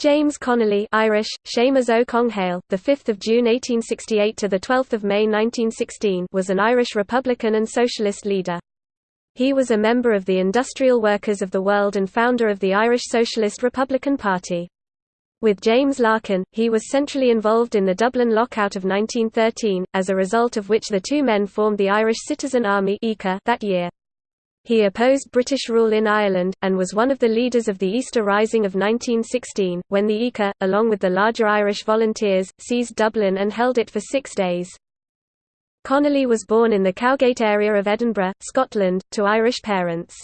James Connolly Irish, Seamus Ó Conghail, the 5th of June 1868 to the 12th of May 1916 was an Irish Republican and Socialist leader. He was a member of the Industrial Workers of the World and founder of the Irish Socialist Republican Party. With James Larkin, he was centrally involved in the Dublin lockout of 1913, as a result of which the two men formed the Irish Citizen Army that year. He opposed British rule in Ireland, and was one of the leaders of the Easter Rising of 1916, when the ICA, along with the larger Irish volunteers, seized Dublin and held it for six days. Connolly was born in the Cowgate area of Edinburgh, Scotland, to Irish parents.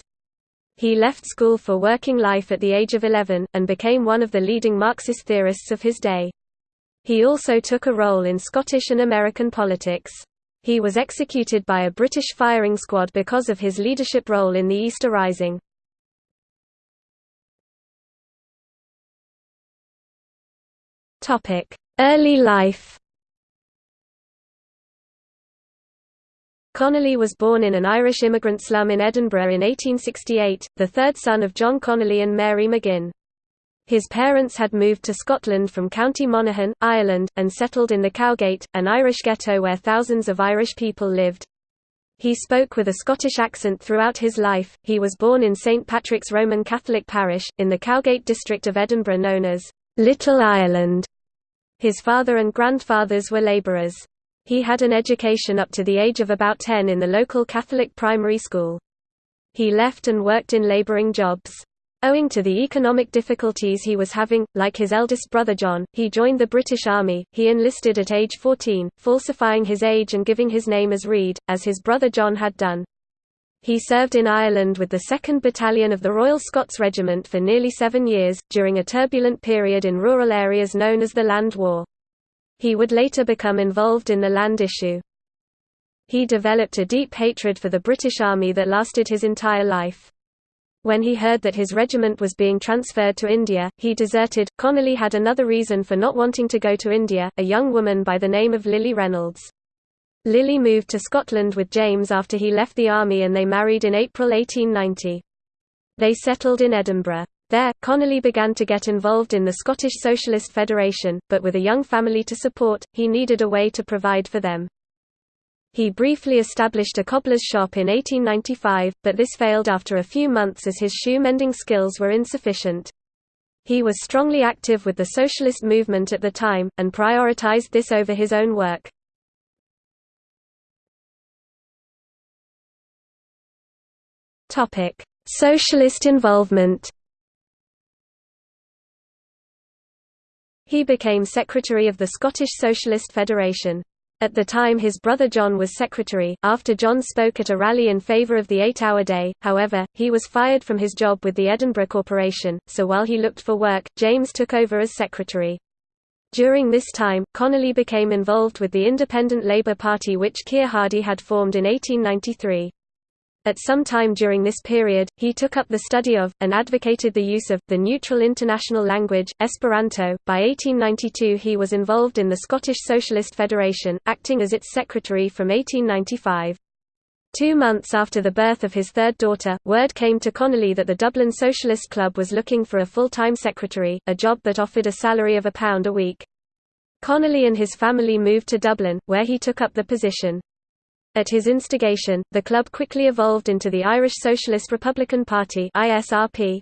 He left school for working life at the age of 11, and became one of the leading Marxist theorists of his day. He also took a role in Scottish and American politics. He was executed by a British firing squad because of his leadership role in the Easter Rising. Early life Connolly was born in an Irish immigrant slum in Edinburgh in 1868, the third son of John Connolly and Mary McGinn. His parents had moved to Scotland from County Monaghan, Ireland, and settled in the Cowgate, an Irish ghetto where thousands of Irish people lived. He spoke with a Scottish accent throughout his life. He was born in St Patrick's Roman Catholic parish, in the Cowgate district of Edinburgh known as Little Ireland. His father and grandfathers were labourers. He had an education up to the age of about 10 in the local Catholic primary school. He left and worked in labouring jobs. Owing to the economic difficulties he was having, like his eldest brother John, he joined the British Army. He enlisted at age 14, falsifying his age and giving his name as Reed, as his brother John had done. He served in Ireland with the 2nd Battalion of the Royal Scots Regiment for nearly seven years, during a turbulent period in rural areas known as the Land War. He would later become involved in the land issue. He developed a deep hatred for the British Army that lasted his entire life. When he heard that his regiment was being transferred to India, he deserted. Connolly had another reason for not wanting to go to India, a young woman by the name of Lily Reynolds. Lily moved to Scotland with James after he left the army and they married in April 1890. They settled in Edinburgh. There, Connolly began to get involved in the Scottish Socialist Federation, but with a young family to support, he needed a way to provide for them. He briefly established a cobbler's shop in 1895, but this failed after a few months as his shoe-mending skills were insufficient. He was strongly active with the socialist movement at the time, and prioritized this over his own work. Socialist involvement He became secretary of the Scottish Socialist Federation. At the time his brother John was secretary, after John spoke at a rally in favour of the eight-hour day, however, he was fired from his job with the Edinburgh Corporation, so while he looked for work, James took over as secretary. During this time, Connolly became involved with the Independent Labour Party which Keir Hardie had formed in 1893. At some time during this period, he took up the study of, and advocated the use of, the neutral international language, Esperanto. By 1892 he was involved in the Scottish Socialist Federation, acting as its secretary from 1895. Two months after the birth of his third daughter, word came to Connolly that the Dublin Socialist Club was looking for a full-time secretary, a job that offered a salary of a pound a week. Connolly and his family moved to Dublin, where he took up the position. At his instigation, the club quickly evolved into the Irish Socialist Republican Party ISRP.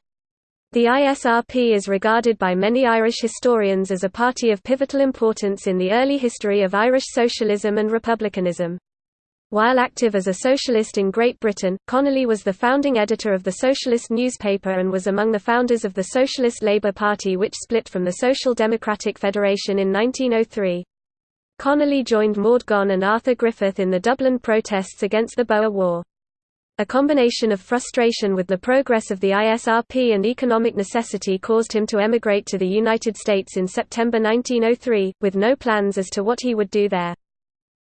The ISRP is regarded by many Irish historians as a party of pivotal importance in the early history of Irish socialism and republicanism. While active as a socialist in Great Britain, Connolly was the founding editor of the Socialist newspaper and was among the founders of the Socialist Labour Party which split from the Social Democratic Federation in 1903. Connolly joined Maud Gonne and Arthur Griffith in the Dublin protests against the Boer War. A combination of frustration with the progress of the ISRP and economic necessity caused him to emigrate to the United States in September 1903, with no plans as to what he would do there.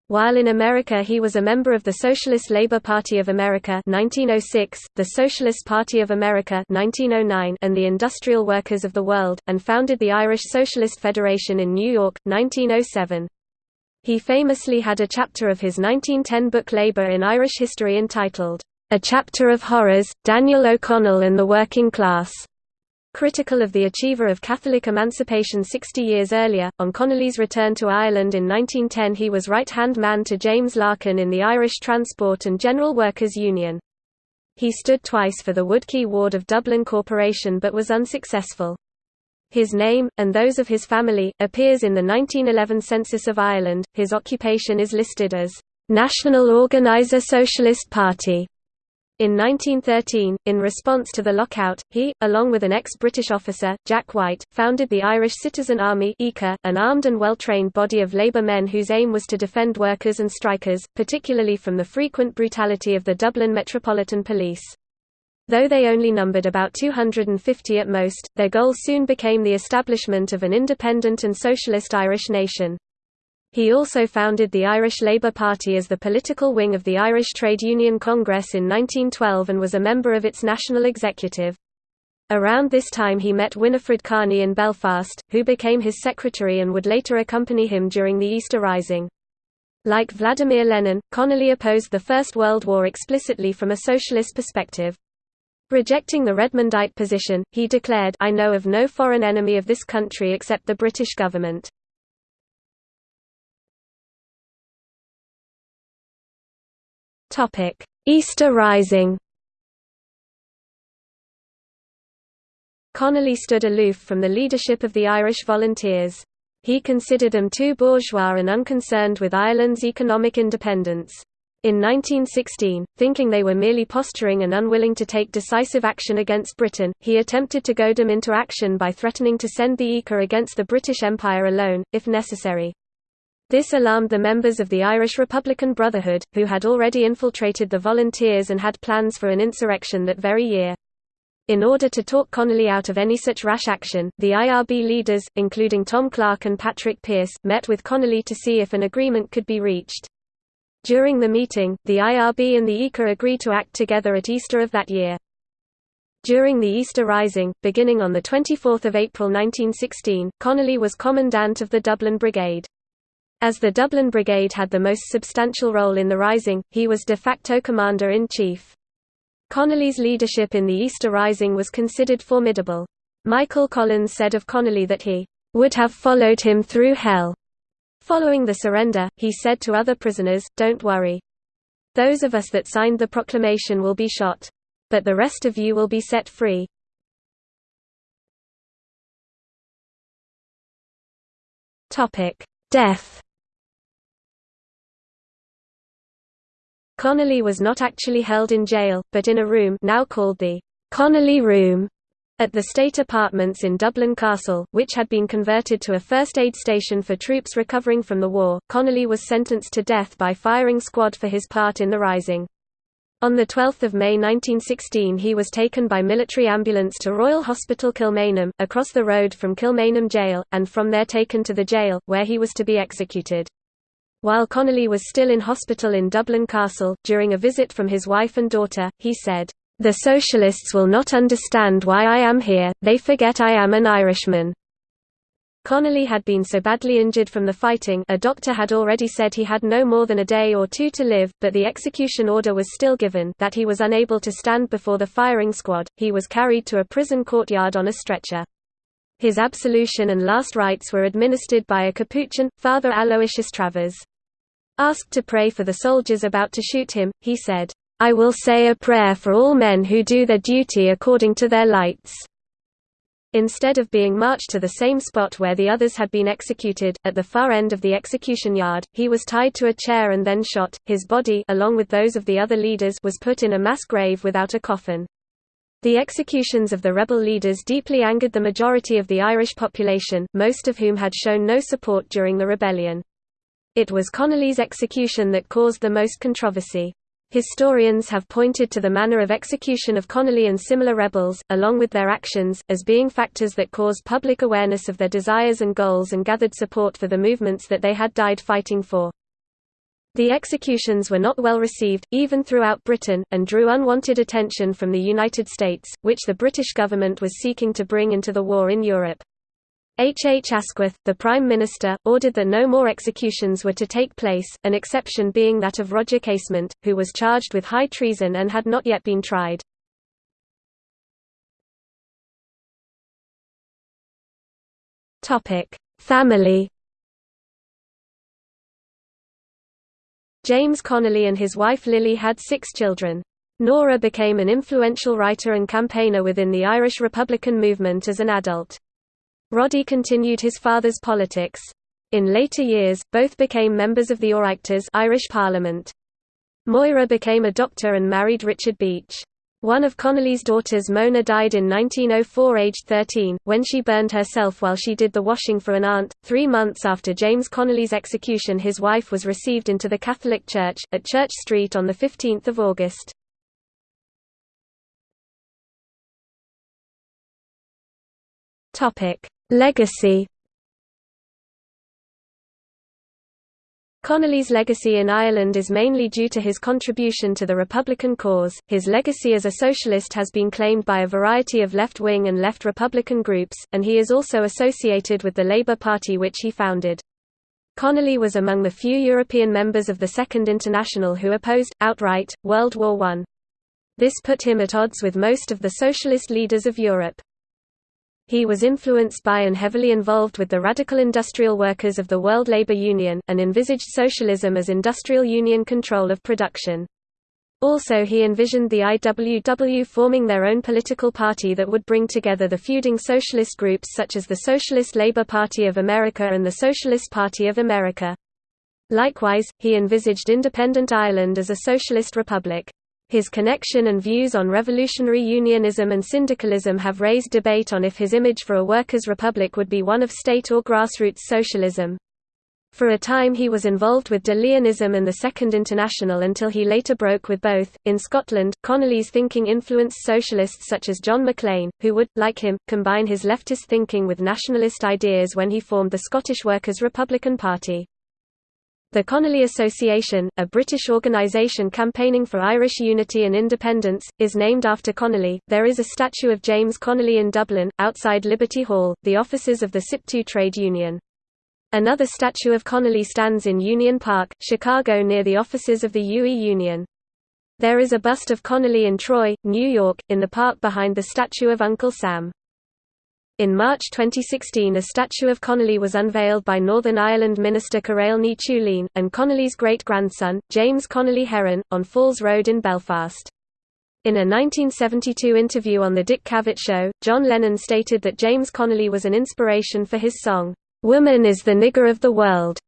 While in America he was a member of the Socialist Labor Party of America 1906, the Socialist Party of America 1909, and the Industrial Workers of the World, and founded the Irish Socialist Federation in New York, 1907. He famously had a chapter of his 1910 book Labour in Irish History entitled, A Chapter of Horrors, Daniel O'Connell and the Working Class. Critical of the achiever of Catholic emancipation 60 years earlier, on Connolly's return to Ireland in 1910 he was right-hand man to James Larkin in the Irish Transport and General Workers Union. He stood twice for the Woodquay ward of Dublin Corporation but was unsuccessful. His name, and those of his family, appears in the 1911 census of Ireland. His occupation is listed as National Organiser Socialist Party. In 1913, in response to the lockout, he, along with an ex-British officer, Jack White, founded the Irish Citizen Army an armed and well-trained body of labour men whose aim was to defend workers and strikers, particularly from the frequent brutality of the Dublin Metropolitan Police. Though they only numbered about 250 at most, their goal soon became the establishment of an independent and socialist Irish nation. He also founded the Irish Labour Party as the political wing of the Irish Trade Union Congress in 1912 and was a member of its national executive. Around this time he met Winifred Carney in Belfast, who became his secretary and would later accompany him during the Easter Rising. Like Vladimir Lenin, Connolly opposed the First World War explicitly from a socialist perspective. Rejecting the Redmondite position, he declared I know of no foreign enemy of this country except the British government. Easter Rising Connolly stood aloof from the leadership of the Irish Volunteers. He considered them too bourgeois and unconcerned with Ireland's economic independence. In 1916, thinking they were merely posturing and unwilling to take decisive action against Britain, he attempted to goad them into action by threatening to send the ICA against the British Empire alone, if necessary. This alarmed the members of the Irish Republican Brotherhood, who had already infiltrated the volunteers and had plans for an insurrection that very year. In order to talk Connolly out of any such rash action, the IRB leaders, including Tom Clarke and Patrick Pearse, met with Connolly to see if an agreement could be reached. During the meeting, the IRB and the ICA agreed to act together at Easter of that year. During the Easter Rising, beginning on 24 April 1916, Connolly was commandant of the Dublin Brigade. As the Dublin Brigade had the most substantial role in the Rising, he was de facto commander-in-chief. Connolly's leadership in the Easter Rising was considered formidable. Michael Collins said of Connolly that he would have followed him through hell. Following the surrender, he said to other prisoners, Don't worry. Those of us that signed the proclamation will be shot. But the rest of you will be set free. Death Connolly was not actually held in jail, but in a room now called the Connolly Room at the State Apartments in Dublin Castle, which had been converted to a first aid station for troops recovering from the war. Connolly was sentenced to death by firing squad for his part in the Rising. On 12 May 1916 he was taken by military ambulance to Royal Hospital Kilmainham, across the road from Kilmainham Jail, and from there taken to the jail, where he was to be executed. While Connolly was still in hospital in Dublin Castle, during a visit from his wife and daughter, he said, "'The Socialists will not understand why I am here, they forget I am an Irishman.'" Connolly had been so badly injured from the fighting a doctor had already said he had no more than a day or two to live, but the execution order was still given that he was unable to stand before the firing squad, he was carried to a prison courtyard on a stretcher. His absolution and last rites were administered by a Capuchin, Father Aloysius Travers. Asked to pray for the soldiers about to shoot him, he said, I will say a prayer for all men who do their duty according to their lights. Instead of being marched to the same spot where the others had been executed, at the far end of the execution yard, he was tied to a chair and then shot. His body, along with those of the other leaders, was put in a mass grave without a coffin. The executions of the rebel leaders deeply angered the majority of the Irish population, most of whom had shown no support during the rebellion. It was Connolly's execution that caused the most controversy. Historians have pointed to the manner of execution of Connolly and similar rebels, along with their actions, as being factors that caused public awareness of their desires and goals and gathered support for the movements that they had died fighting for. The executions were not well received, even throughout Britain, and drew unwanted attention from the United States, which the British government was seeking to bring into the war in Europe. H. H. Asquith, the Prime Minister, ordered that no more executions were to take place, an exception being that of Roger Casement, who was charged with high treason and had not yet been tried. Family James Connolly and his wife Lily had six children. Nora became an influential writer and campaigner within the Irish Republican movement as an adult. Roddy continued his father's politics. In later years, both became members of the Oireachtas Irish Parliament. Moira became a doctor and married Richard Beach. One of Connolly's daughters Mona died in 1904 aged 13, when she burned herself while she did the washing for an aunt. Three months after James Connolly's execution his wife was received into the Catholic Church, at Church Street on 15 August. Legacy Connolly's legacy in Ireland is mainly due to his contribution to the Republican cause. His legacy as a socialist has been claimed by a variety of left wing and left Republican groups, and he is also associated with the Labour Party which he founded. Connolly was among the few European members of the Second International who opposed, outright, World War I. This put him at odds with most of the socialist leaders of Europe. He was influenced by and heavily involved with the radical industrial workers of the World Labour Union, and envisaged socialism as industrial union control of production. Also he envisioned the IWW forming their own political party that would bring together the feuding socialist groups such as the Socialist Labour Party of America and the Socialist Party of America. Likewise, he envisaged independent Ireland as a socialist republic. His connection and views on revolutionary unionism and syndicalism have raised debate on if his image for a workers' republic would be one of state or grassroots socialism. For a time he was involved with De Leonism and the Second International until he later broke with both. In Scotland, Connolly's thinking influenced socialists such as John Maclean, who would, like him, combine his leftist thinking with nationalist ideas when he formed the Scottish Workers' Republican Party. The Connolly Association, a British organisation campaigning for Irish unity and independence, is named after Connolly. There is a statue of James Connolly in Dublin, outside Liberty Hall, the offices of the SIPTU trade union. Another statue of Connolly stands in Union Park, Chicago near the offices of the UE Union. There is a bust of Connolly in Troy, New York, in the park behind the statue of Uncle Sam. In March 2016 a statue of Connolly was unveiled by Northern Ireland Minister Carál Ní and Connolly's great-grandson, James Connolly Heron, on Falls Road in Belfast. In a 1972 interview on The Dick Cavett Show, John Lennon stated that James Connolly was an inspiration for his song, "'Woman is the nigger of the world'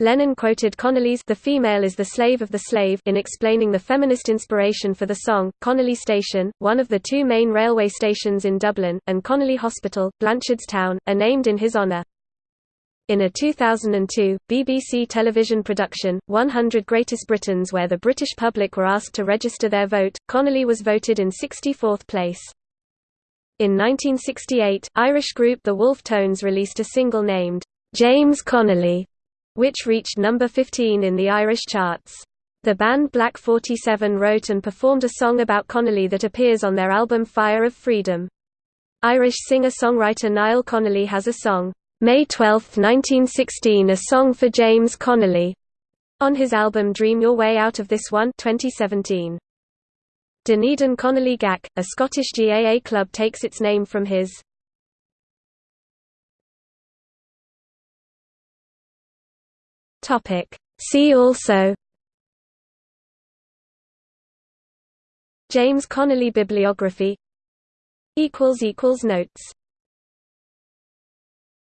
Lennon quoted Connolly's The Female is the Slave of the Slave in explaining the feminist inspiration for the song. Connolly Station, one of the two main railway stations in Dublin, and Connolly Hospital, Blanchardstown, are named in his honour. In a 2002, BBC television production, 100 Greatest Britons where the British public were asked to register their vote, Connolly was voted in 64th place. In 1968, Irish group The Wolfe Tones released a single named, "'James Connolly' which reached number 15 in the Irish charts. The band Black 47 wrote and performed a song about Connolly that appears on their album Fire of Freedom. Irish singer-songwriter Niall Connolly has a song, May 12, 1916 A Song for James Connolly, on his album Dream Your Way Out of This One 2017. Dunedin Connolly GAC, a Scottish GAA club takes its name from his Topic. See also James Connolly bibliography Notes